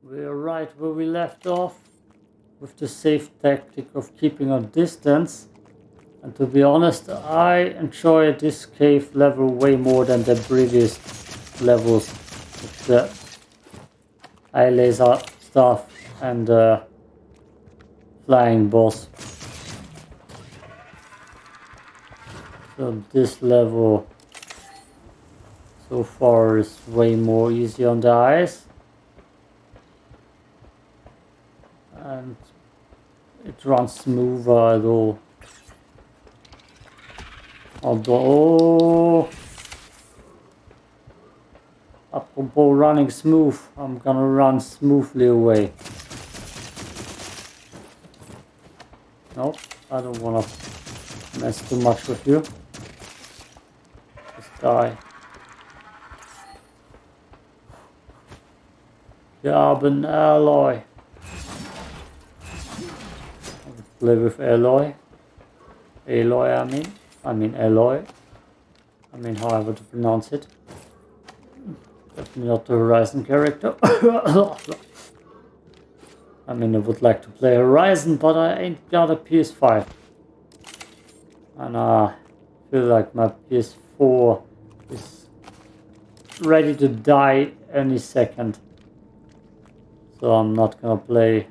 We're right where we left off with the safe tactic of keeping a distance. And to be honest, I enjoy this cave level way more than the previous levels with the eye laser stuff and the flying boss. So this level so far is way more easy on the eyes. And it runs smoother all. Although, apropos running smooth, I'm gonna run smoothly away. Nope, I don't wanna mess too much with you. Just die. Carbon alloy. Play with alloy. Alloy, I mean. I mean alloy. I mean however to pronounce it. Definitely not the Horizon character. I mean I would like to play Horizon but I ain't got a PS5. And I feel like my PS4 is ready to die any second. So I'm not gonna play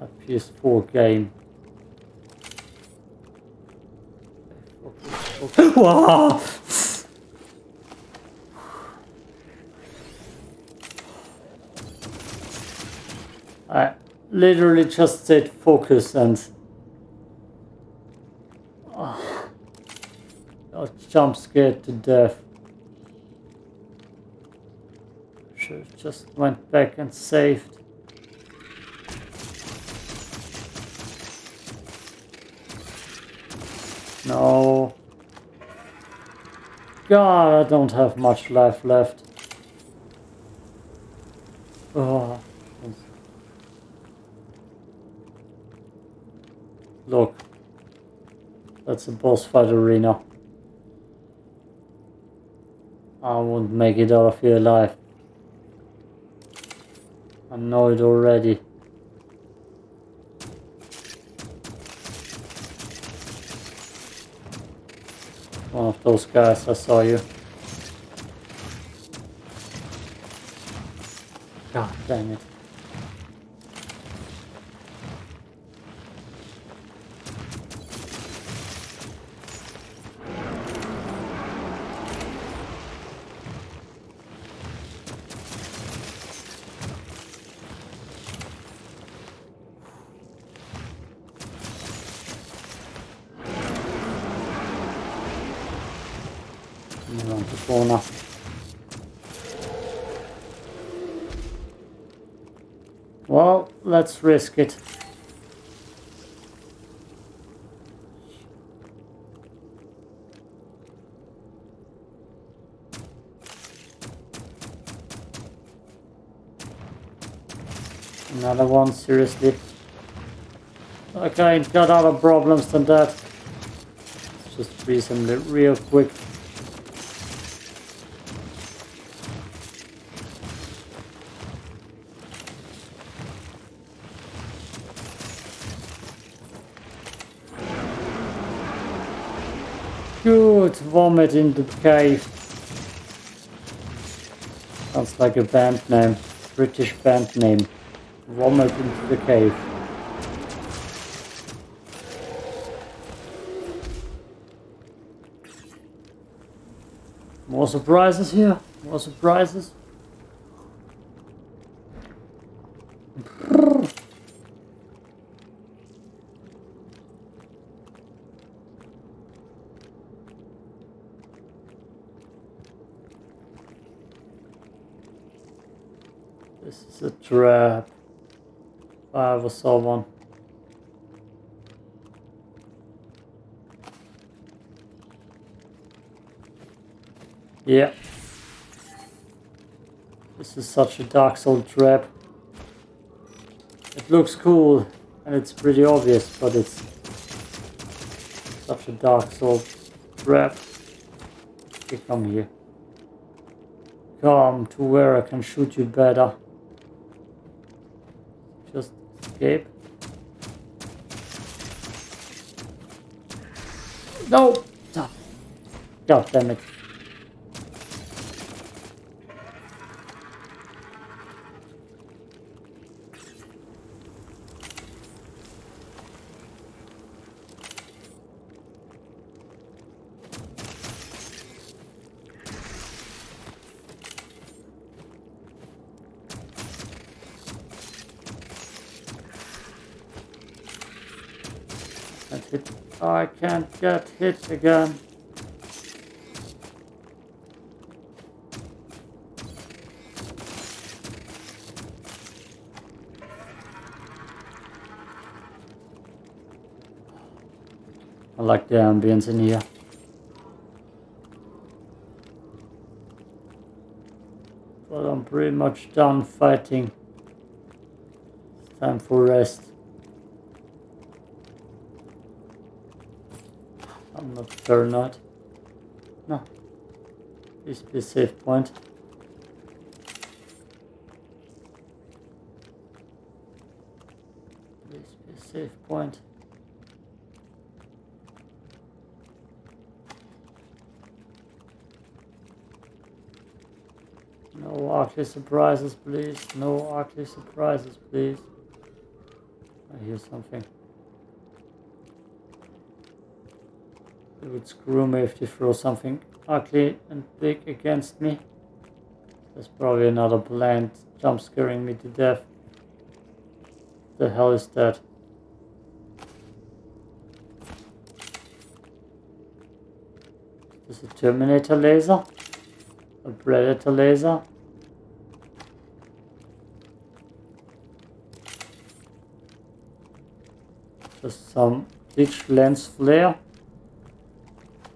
a PS4 game. wow! I literally just said focus and oh, I jump scared to death. Should have just went back and saved. No. God, I don't have much life left. Oh. Look. That's a boss fight arena. I won't make it out of here alive. I know it already. Those guys, I saw you. God damn it. around the corner. Well, let's risk it. Another one, seriously. Okay, got other problems than that. Let's just freeze him real quick. Vomit in the cave. Sounds like a band name, British band name. Vomit into the cave. More surprises here, more surprises. Trap. Uh, if I ever saw one. Yeah. This is such a Dark Soul trap. It looks cool and it's pretty obvious, but it's such a Dark Soul trap. Come here. Come to where I can shoot you better. Escape. No! Ah. God damn it. Can't. I can't get hit again. I like the ambience in here. But I'm pretty much done fighting. It's time for rest. Not paranoid. No. Please be safe point. Please be safe point. No ugly surprises, please. No ugly surprises, please. I hear something. It would screw me if they throw something ugly and big against me. There's probably another plant jump scaring me to death. The hell is that? Is a Terminator laser? A Predator laser? Just some ditch lens flare?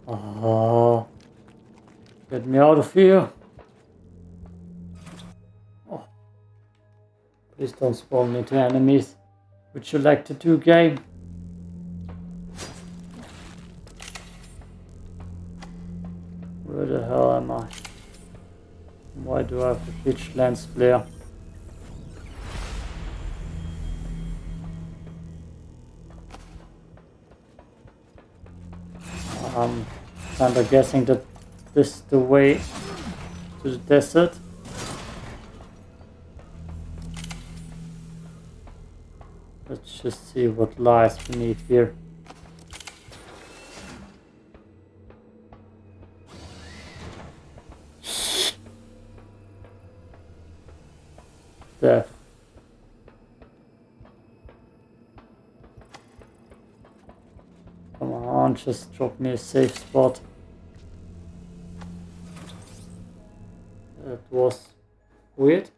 Oh, get me out of here. Oh. Please don't spawn me to enemies. Would you like to do game? Where the hell am I? Why do I have a pitch lens flare? Of guessing that this is the way to the desert. Let's just see what lies beneath here. Death. Come on, just drop me a safe spot. Was weird.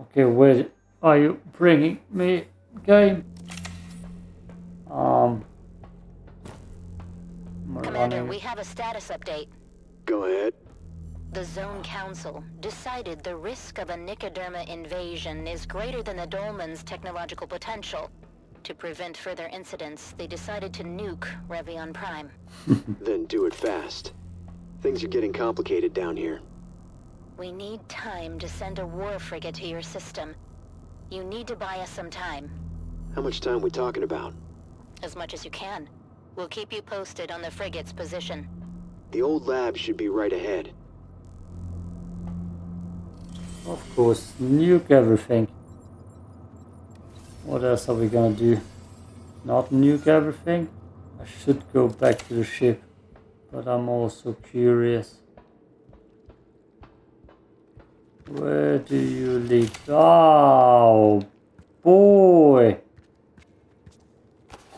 Okay, where are you bringing me, game? Um, Commander, running? we have a status update. Go ahead. The Zone Council decided the risk of a Nicoderma invasion is greater than the Dolmen's technological potential. To prevent further incidents, they decided to nuke Revion Prime. Then do it fast. Things are getting complicated down here. We need time to send a war frigate to your system. You need to buy us some time. How much time we talking about? As much as you can. We'll keep you posted on the frigate's position. The old lab should be right ahead. Of course, nuke everything. What else are we gonna do? Not nuke everything? I should go back to the ship, but I'm also curious. Where do you live? Oh, boy!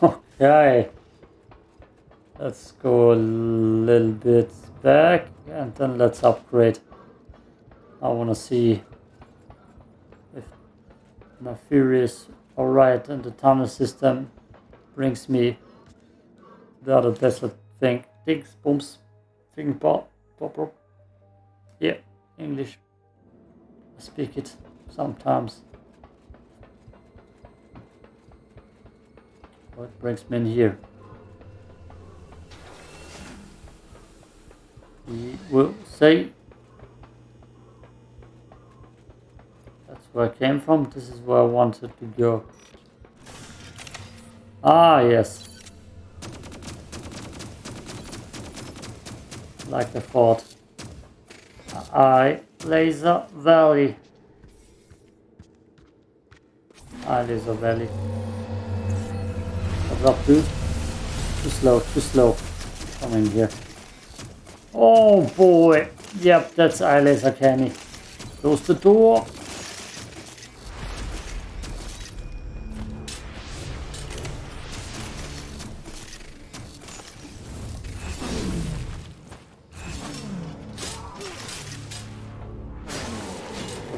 Okay. Let's go a little bit back and then let's upgrade. I want to see if my Furious alright and the tunnel system brings me the other desert thing. Things, booms, thing, pop, pop. Yeah, English. I speak it sometimes. What brings me in here? We will say That's where I came from. This is where I wanted to go. Ah, yes. Like I thought. I Laser Valley. I Laser Valley. What's up, dude? Too slow, too slow. Come in here. Oh boy. Yep, that's eye laser canny. Close the door.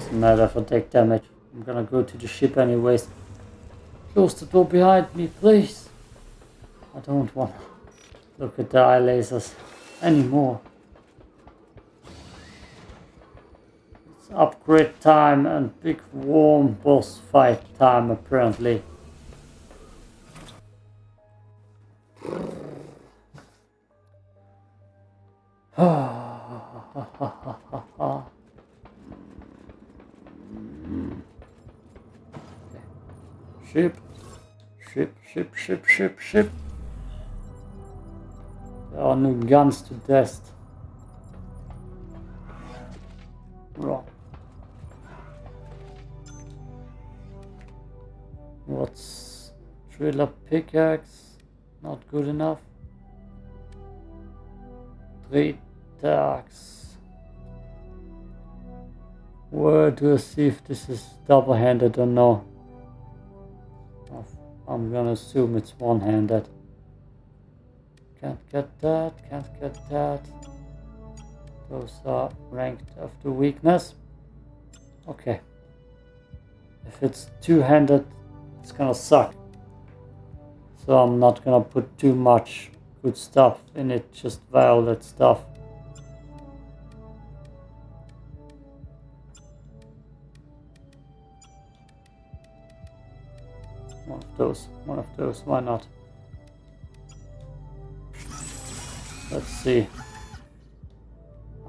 Doesn't matter I take damage. I'm gonna go to the ship anyways. Close the door behind me, please. I don't want to look at the eye lasers anymore. It's upgrade time and big warm boss fight time apparently. Ship, ship, ship, ship, ship, ship. There are no guns to test. Wrong. What's driller pickaxe? Not good enough. Three tags. Where do I see if this is double-handed or no? I'm gonna assume it's one-handed. Can't get that, can't get that. Those are ranked after weakness. Okay. If it's two-handed, it's gonna suck. So I'm not gonna put too much good stuff in it, just violet stuff. Those, one of those, why not? Let's see.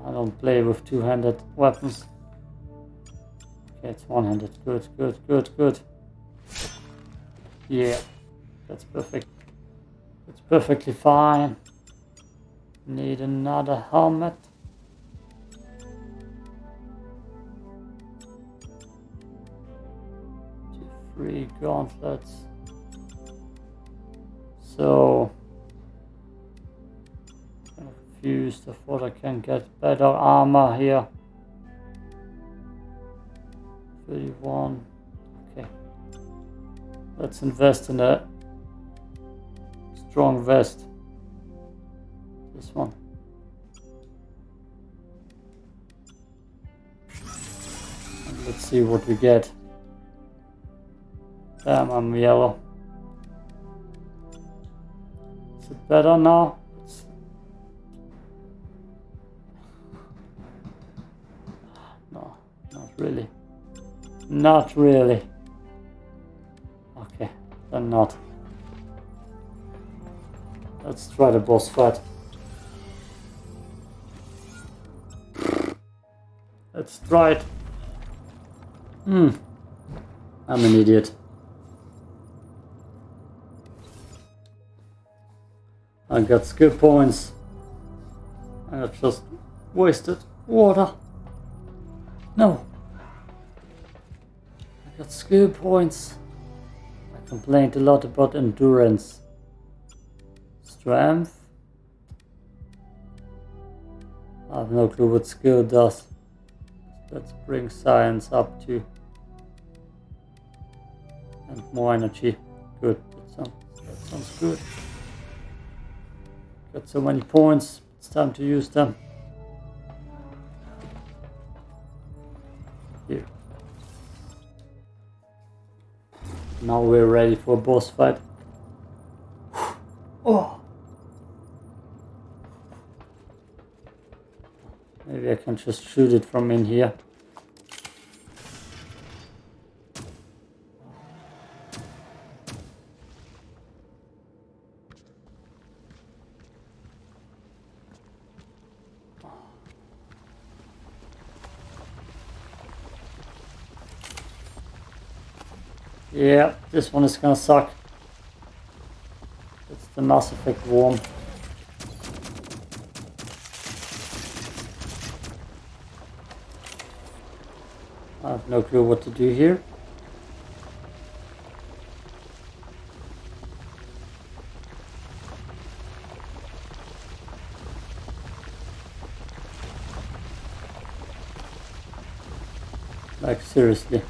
I don't play with two-handed weapons. Okay, it's one-handed. Good, good, good, good. Yeah, that's perfect. It's perfectly fine. Need another helmet. Two, three gauntlets. So confused. I thought I can get better armor here. 31. Okay. Let's invest in a strong vest. This one. And let's see what we get. Damn, I'm yellow. Is it better now? It's no, not really. Not really. Okay, then not. Let's try the boss fight. Let's try it. Hmm. I'm an idiot. I got skill points. I just wasted water. No. I got skill points. I complained a lot about endurance. Strength. I have no clue what skill does. Let's bring science up to. And more energy. Good. That sounds, that sounds good. Got so many points. It's time to use them. Here. Now we're ready for a boss fight. Oh. Maybe I can just shoot it from in here. Yeah, this one is gonna suck. It's the Mass Effect worm. I have no clue what to do here. Like seriously.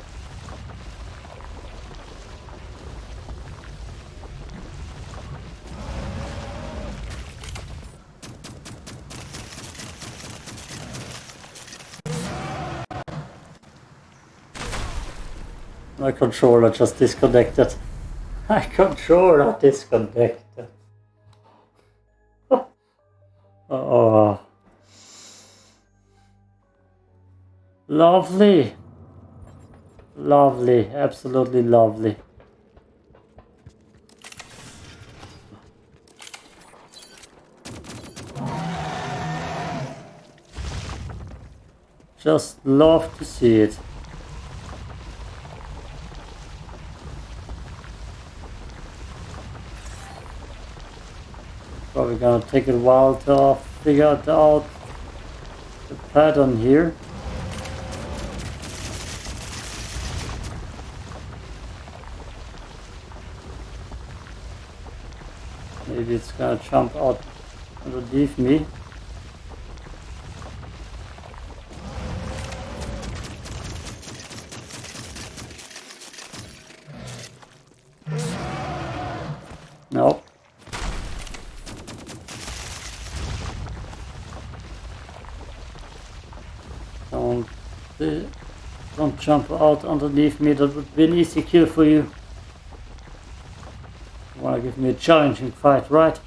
My controller just disconnected. My controller disconnected. oh. Lovely. Lovely. Absolutely lovely. Just love to see it. Probably gonna take a while to figure out the pattern here. Maybe it's gonna jump out underneath me. Nope. Don't, uh, don't jump out underneath me, that would be an easy kill for you. You wanna give me a challenging fight, right?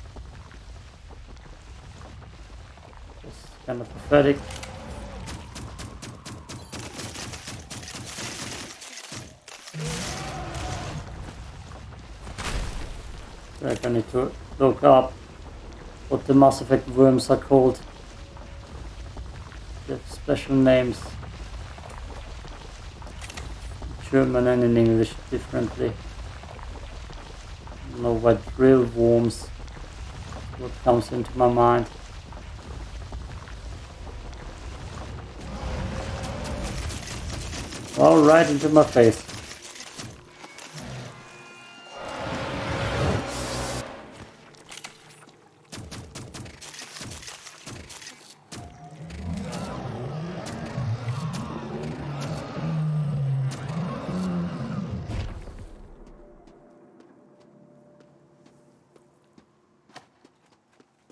It's kind of pathetic. I need to look up what the Mass Effect worms are called. They have special names. German and in English differently. i know what drill worms. What comes into my mind. All right into my face.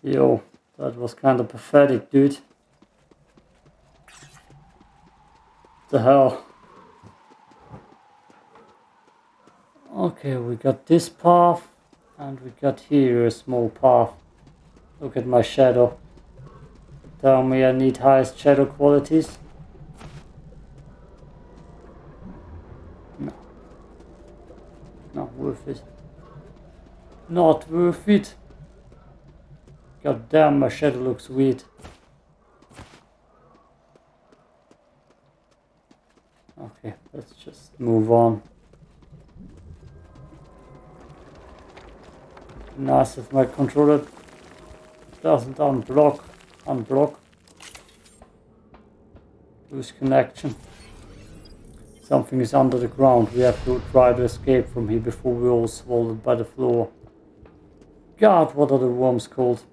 Yo, that was kind of pathetic, dude. The hell? Okay, we got this path, and we got here a small path. Look at my shadow. Tell me I need highest shadow qualities. No. Not worth it. Not worth it. God damn, my shadow looks weird. Okay, let's just move on. Nice if my controller doesn't unblock, unblock. Lose connection. Something is under the ground. We have to try to escape from here before we're all swallowed by the floor. God, what are the worms called?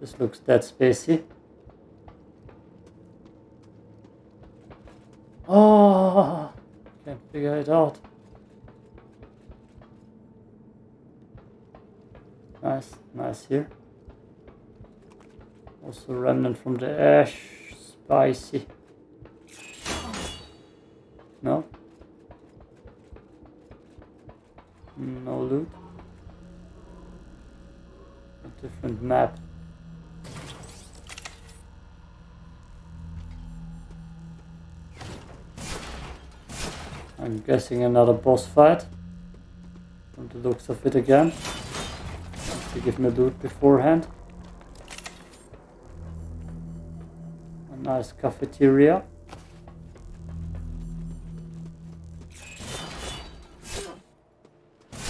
This looks dead spacey. Oh, can't figure it out. Nice, nice here. Also remnant from the ash, spicy. No? No loot. A different map. I'm guessing another boss fight. From the looks of it again. To give me a loot beforehand. A nice cafeteria.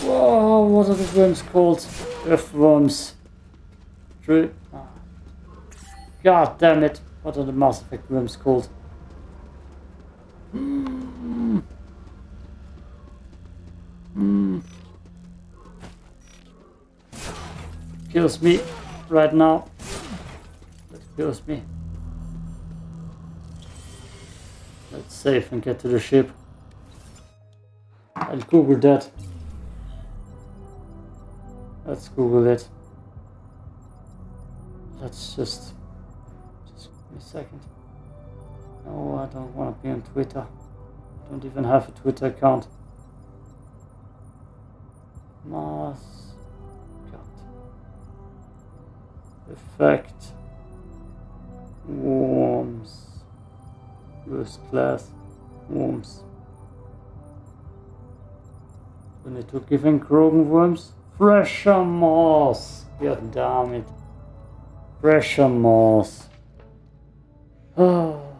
Whoa, what are the worms called? Earthworms. True. Ah. God damn it. What are the Mass Effect worms called? Kills me right now. That kills me. Let's save and get to the ship. I'll Google that. Let's Google it. Let's just, just give me a second. No, I don't want to be on Twitter. I don't even have a Twitter account. Mass. Effect. Worms. First class. Worms. We need to give in Krogan worms. Thresher Maw. God damn it. Thresher Maw. Oh.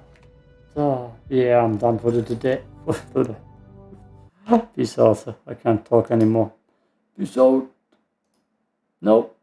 So, yeah, I'm done for the today. Peace out. I can't talk anymore. Peace out. Nope.